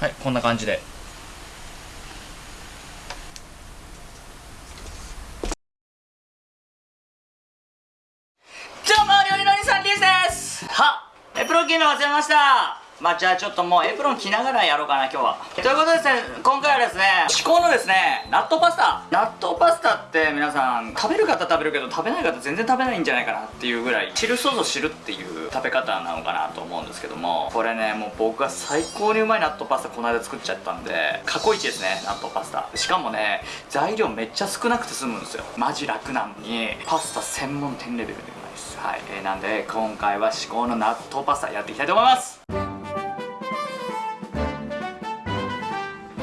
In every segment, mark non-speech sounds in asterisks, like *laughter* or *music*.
はいこんな感じで。どうも料理のりさんです。はエプロン着るの忘れましたまあじゃあちょっともうエプロン着ながらやろうかな今日は。ということでですね今回はですね至高のですね納豆パスタ。納豆パスタって皆さん食べる方食べるけど食べない方全然食べないんじゃないかなっていうぐらい汁そぞ知るっていう食べ方なのかなと思うんですけどもこれねもう僕が最高にうまい納豆パスタこの間作っちゃったんで過去一ですね納豆パスタ。しかもね材料めっちゃ少なくて済むんですよ。マジ楽なのにパスタ専門店レベルでうまいです。はい、えーなんで今回は至高の納豆パスタやっていきたいと思います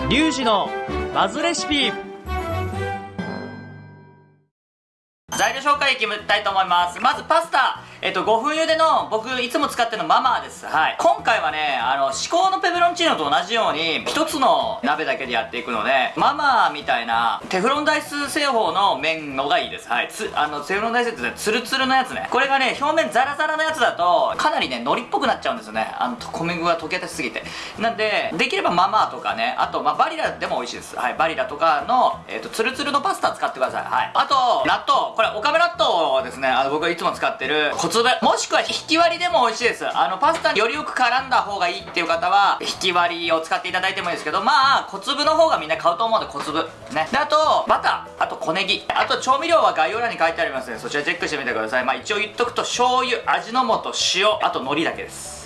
リュウジのバズレシピ。材料紹介いきたいと思います。まずパスタ。えっと5分茹での僕いつも使ってるのママーです。はい。今回はねあの至高のペペロンチーノと同じように一つの鍋だけでやっていくのでママーみたいなテフロンダイス製法の麺のがいいです。はい。つあのテフロンダイスってねツルツルのやつね。これがね表面ザラザラのやつだとかなりね海苔っぽくなっちゃうんですよね。あの小麦が溶け出しすぎて。なんでできればママーとかねあと、まあ、バリラでも美味しいです。はい。バリラとかの、えっとツルツルのパスタ使ってください。はい。あと納豆。これおかめ納豆ですね。あの僕がいつも使ってる小粒もしくは引き割りでも美味しいです。あのパスタによりよく絡んだ方がいいっていう方は引き割りを使っていただいてもいいですけどまあ小粒の方がみんな買うと思うので小粒。ね。であとバター。あと小ネギ。あと調味料は概要欄に書いてありますのでそちらチェックしてみてください。まあ一応言っとくと醤油味の素塩あと海苔だけです。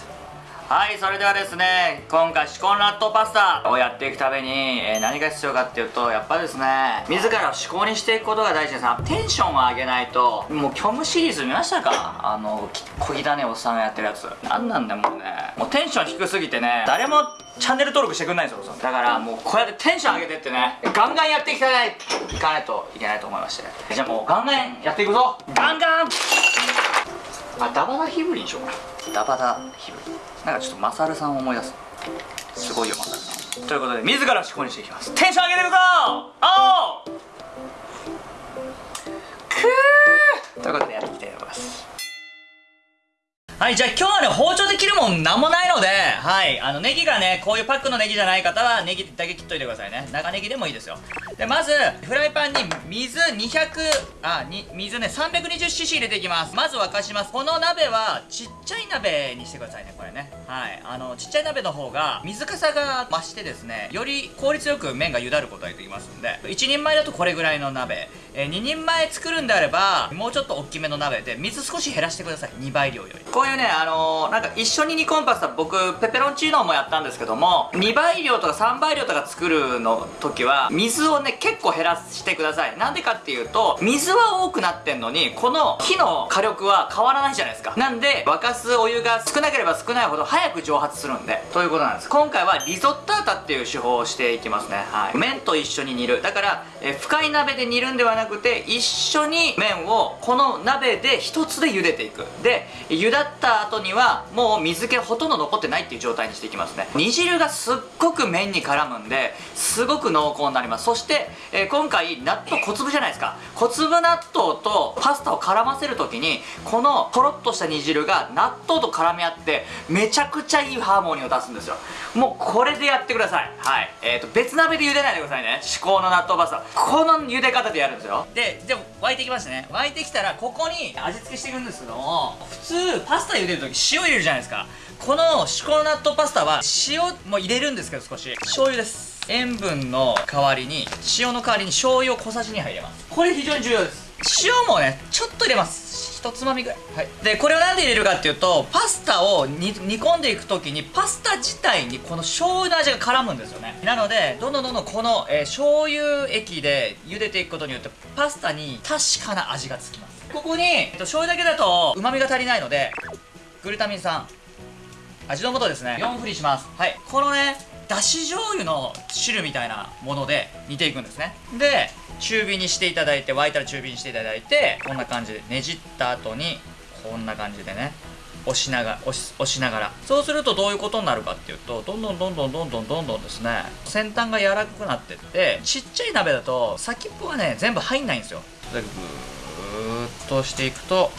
はいそれではですね今回至高の納豆パスタをやっていくために、えー何が必要かっていうとやっぱですね自らを至高にしていくことが大事です。テンションを上げないともう虚無シリーズ見ましたか？あのき小汚ねおっさんがやってるやつ。なんなんだもうね。もうテンション低すぎてね誰もチャンネル登録してくんないんですよだからもうこうやってテンション上げてってねガンガンやっていきたいいかないといけないと思いまして。じゃあもうガンガンやっていくぞ。ガンガン！あダバダヒブリにしようかな。ダバダヒブリなんかちょっとマサルさんを思い出す。すごいよマサルさん。ということで自ら思考にしていきます。テンション上げていくぞおうくー！ということでやっていきたいと思いますはい、じゃあ今日はね、包丁で切るもんなんもないので、はい、あの、ネギがね、こういうパックのネギじゃない方は、ネギだけ切っといてくださいね。長ネギでもいいですよ。で、まず、フライパンに水200、あ、に、水ね、320cc 入れていきます。まず沸かします。この鍋は、ちっちゃい鍋にしてくださいね、これね。はい、あの、ちっちゃい鍋の方が、水かさが増してですね、より効率よく麺が茹だることができますんで、1人前だとこれぐらいの鍋、えー2人前作るんであれば、もうちょっと大きめの鍋で、水少し減らしてください。2倍量より。こういうね、あのーなんか一緒に煮込むパスタ、僕、ペペロンチーノもやったんですけども、2倍量とか3倍量とか作るの時は、水をね、結構減らしてください。なんでかっていうと、水は多くなってんのに、この火の火力は変わらないじゃないですか。なんで、沸かすお湯が少なければ少ないほど早く蒸発するんで、ということなんです。今回はリゾッタータっていう手法をしていきますね。はい。麺と一緒に煮る。だから、えー深い鍋で煮るんではないなくて、一緒に麺をこの鍋で一つで茹でていく。で、茹だった後には、もう水気ほとんど残ってないっていう状態にしていきますね。煮汁がすっごく麺に絡むんで、すごく濃厚になります。そして、えー今回、納豆小粒じゃないですか。小粒納豆とパスタを絡ませるときに、このとろっとした煮汁が納豆と絡み合って、めちゃくちゃいいハーモニーを出すんですよ。もうこれでやってください。はい。えっ、と、別鍋で茹でないでくださいね。至高の納豆パスタ。この茹で方でやるんですよ。で、でも沸いてきましたね。沸いてきたら、ここに味付けしていくんですけども、普通、パスタ茹でるとき塩入れるじゃないですか。この至高の納豆パスタは、塩も入れるんですけど少し。醤油です。塩分の代わりに、塩の代わりに醤油を小さじ2杯入れます。これ非常に重要です。塩もね、ちょっと入れます。一つまみぐらい。はい。で、これをなんで入れるかっていうと、パスタを煮込んでいくときに、パスタ自体にこの醤油の味が絡むんですよね。なので、どんどんどんどんこの、えー醤油液で茹でていくことによって、パスタに確かな味がつきます。ここに、えっと、醤油だけだと旨味が足りないので、グルタミン酸、味の素ですね4振りしますはいこのねだし醤油の汁みたいなもので煮ていくんですねで中火にしていただいて沸いたら中火にしていただいてこんな感じでねじった後にこんな感じでね押しながら押し押しながら。そうするとどういうことになるかっていうとどんどんどんどんどんどんどんどんですね先端が柔らかくなってってちっちゃい鍋だと先っぽがね全部入んないんですよ。でぐーっとしていくと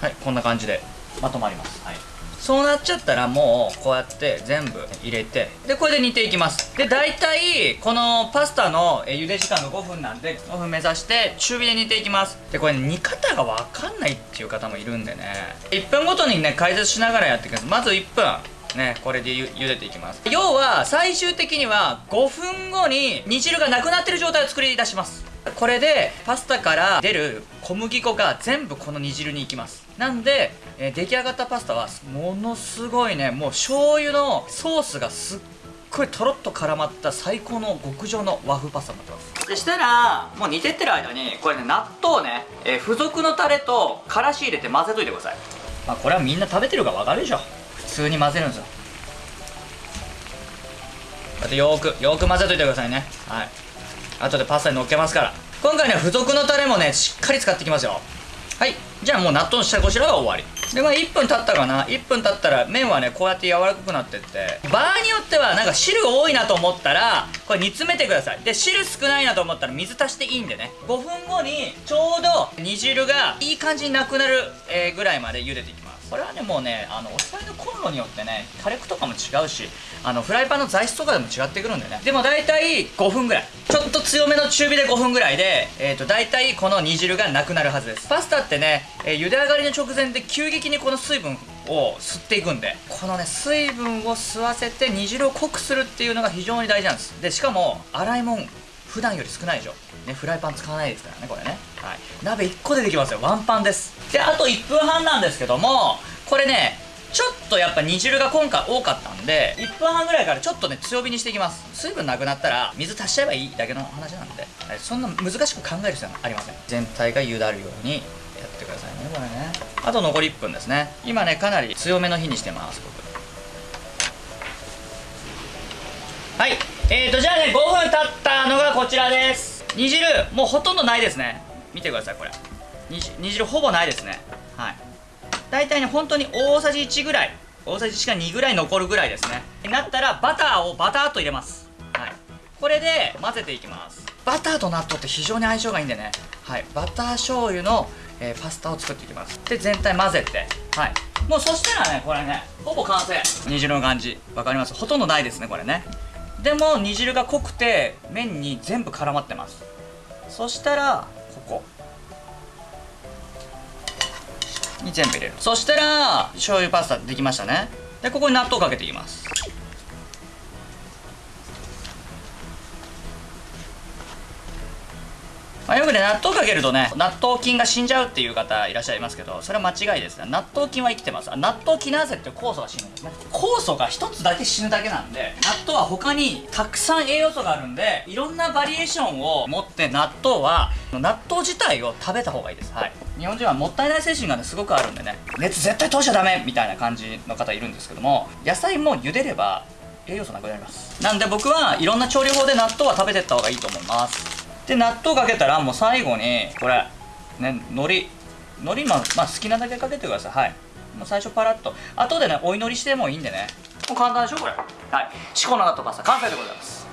はいこんな感じでまとまります。はい。そうなっちゃったらもうこうやって全部入れてでこれで煮ていきます。で大体このパスタのえ茹で時間が5分なんで5分目指して中火で煮ていきます。でこれ、煮方が分かんないっていう方もいるんでね。1分ごとにね解説しながらやっていきます。まず1分ねこれでゆ茹でていきます。要は最終的には5分後に煮汁がなくなってる状態を作り出します。これでパスタから出る小麦粉が全部この煮汁に行きます。なんで、えー出来上がったパスタはものすごいねもう醤油のソースがすっごいとろっと絡まった最高の極上の和風パスタになってます。でしたらもう煮てってる間にこれね納豆をね、えー付属のタレとからし入れて混ぜといてください。まあこれはみんな食べてるから分かるでしょ。普通に混ぜるんですよ。あとよーくよーく混ぜといてくださいね。はい。後でパスタに乗っけますから。今回ね付属のタレもねしっかり使っていきますよはい。じゃあもう納豆の下ごしらえは終わり。でまあ1分経ったかな。1分経ったら麺はねこうやって柔らかくなってって。場合によってはなんか汁多いなと思ったらこれ煮詰めてください。で汁少ないなと思ったら水足していいんでね。5分後にちょうど煮汁がいい感じになくなる、ぐらいまで茹でていきます。これはねもうねあのお皿のコンロによってね火力とかも違うしあのフライパンの材質とかでも違ってくるんでね。でも大体5分ぐらい。ちょっと強めの中火で5分ぐらいで、えー、と大体この煮汁がなくなるはずです。パスタってね、えー茹で上がりの直前で急激にこの水分を吸っていくんでこのね水分を吸わせて煮汁を濃くするっていうのが非常に大事なんです。でしかも洗い物。普段より少ないでしょ、ね、フライパン使わないですからねこれね、はい、鍋1個でできますよ。ワンパンです。であと1分半なんですけどもこれねちょっとやっぱ煮汁が今回多かったんで1分半ぐらいからちょっとね強火にしていきます。水分なくなったら水足しちゃえばいいだけの話なんで、はいそんな難しく考える必要はありません。全体が茹だるようにやってくださいねこれね。あと残り1分ですね。今ねかなり強めの火にしてます僕。はいえーとじゃあね5分経ったのがこちらです。煮汁もうほとんどないですね。見てくださいこれ。煮汁ほぼないですね。はい。大体ね本当に大さじ1ぐらい大さじ1か2ぐらい残るぐらいですね。なったらバターをバターっと入れます。はい。これで混ぜていきます。バターと納豆って非常に相性がいいんでね。はい。バター醤油の、えーパスタを作っていきます。で全体混ぜて。はい。もうそしたらねこれねほぼ完成。煮汁の感じ。わかります？ほとんどないですねこれね。でも煮汁が濃くて麺に全部絡まってます。そしたらここ。に全部入れる。そしたら醤油パスタできましたね。でここに納豆かけていきます。くね納豆かけるとね納豆菌が死んじゃうっていう方いらっしゃいますけどそれは間違いですね。納豆菌は生きてます。納豆キナーゼって酵素が死ぬんですね。酵素が一つだけ死ぬだけなんで納豆は他にたくさん栄養素があるんでいろんなバリエーションを持って納豆は納豆自体を食べた方がいいです。はい。日本人はもったいない精神がねすごくあるんでね。熱絶対通しちゃダメみたいな感じの方いるんですけども野菜も茹でれば栄養素なくなります。なんで僕はいろんな調理法で納豆は食べてった方がいいと思います。で納豆かけたらもう最後にこれね海苔海苔まあ、まあ、好きなだけかけてください。はい。もう最初パラッと。後でねお祈りしてもいいんでね。もう簡単でしょこれ。はい。至高の納豆パスタ完成でございます。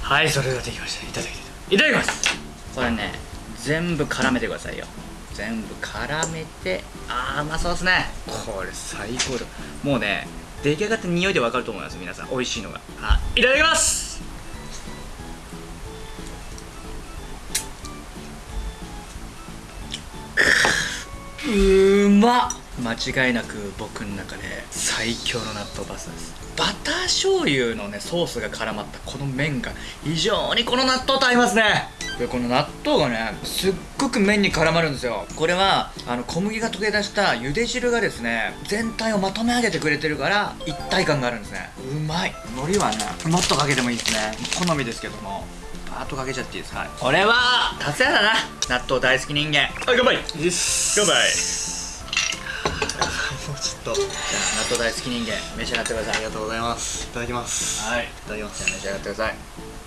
はいそれではできました。いただきい。ただきます。これね全部絡めてくださいよ。全部絡めてあーうまそうですね。これ最高だ。もうね出来上がった匂いでわかると思います皆さん。美味しいのが。はい。ただきます！うーま。っ間違いなく僕の中で最強の納豆パスタです。バター醤油のねソースが絡まったこの麺が非常にこの納豆と合いますね。でこの納豆がねすっごく麺に絡まるんですよ。これはあの小麦が溶け出した茹で汁がですね全体をまとめ上げてくれてるから一体感があるんですね。うまい。海苔はねもっとかけてもいいですね。好みですけども。バーッとかけちゃっていいですはいこれは達也だな。納豆大好き人間。はい乾杯。です乾杯 *laughs* もうちょっと。じゃあ納豆大好き人間召し上がってください。ありがとうございます。いただきます。はい。いただきます。じゃあ召し上がってください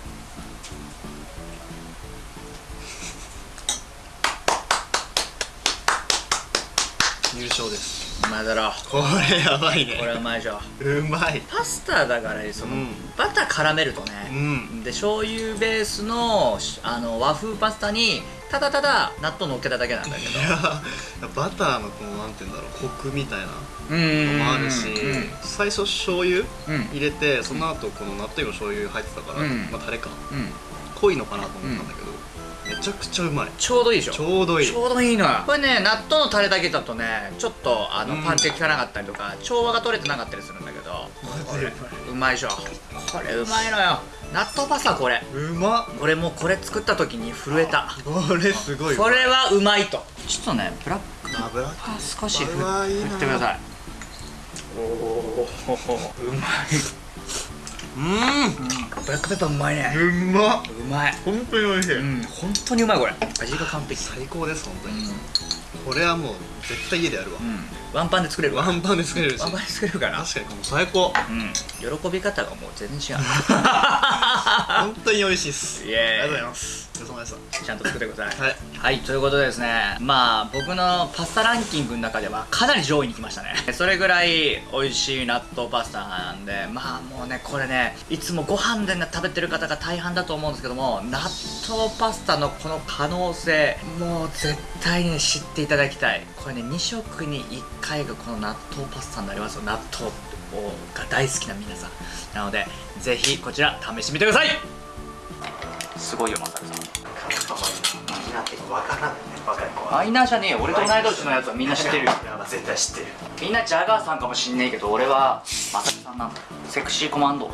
勝ですうまいだろこれやばいねこれうまいでしょうまいパスタだからその、うんバター絡めるとねう、んで醤油ベースのあの和風パスタにただただ納豆乗っけただけなんだけどいやバターのこのなんて言うんだろうコクみたいなうんのもあるしうん最初醤油うん入れてその後この納豆にも醤油入ってたから、うんまあタレかうん濃いのかなと思ったんだけど、めちゃくちゃうまい。ちょうどいいでしょ？ちょうどいい。ちょうどいいのよ。これね納豆のタレだけだとねちょっとあのうん。パンチが効かなかったりとか調和が取れてなかったりするんだけどこれうまいでしょ。これうまいのよ。納豆パスタこれ。うまっ。俺もうこれ作った時に震えた。これすごいこれはうまいと。ちょっとねブラック。油？あ少し振ってください。おおうまうん。ブラックペッパーうまいね。うまっ。うまい本当に美味しい、うん。本当にうまいこれ。味が完璧。最高です本当に、うん。これはもう絶対家でやるわ、うん。ワンパンで作れる。わワンパンで作れるし。ワンパンで作れるから。確かにこの最高。うん。喜び方がもう全然違う。*laughs* 本当に美味しいっす。イエーイ。ありがとうございますごちそうさまでしちゃんと作ってください。はい。はいということでですねまあ僕のパスタランキングの中ではかなり上位に来ましたね。それぐらい美味しい納豆パスタなんでまあもうねこれねいつもご飯で、ね、食べてる方が大半だと思うんですけども納豆パスタのこの可能性もう絶対にね知っていただきたい。これね2食に1回がこの納豆パスタになりますよ。納豆をが大好きな皆さん。なのでぜひこちら試してみてください。すごいよマサルさんわからんね。若い子マイナーじゃねえよ。俺と同い年のやつはみんな知ってるよ。絶対知ってる。みんなジャガーさんかもしんねえけど俺はマサルさんなんだ。セクシーコマンド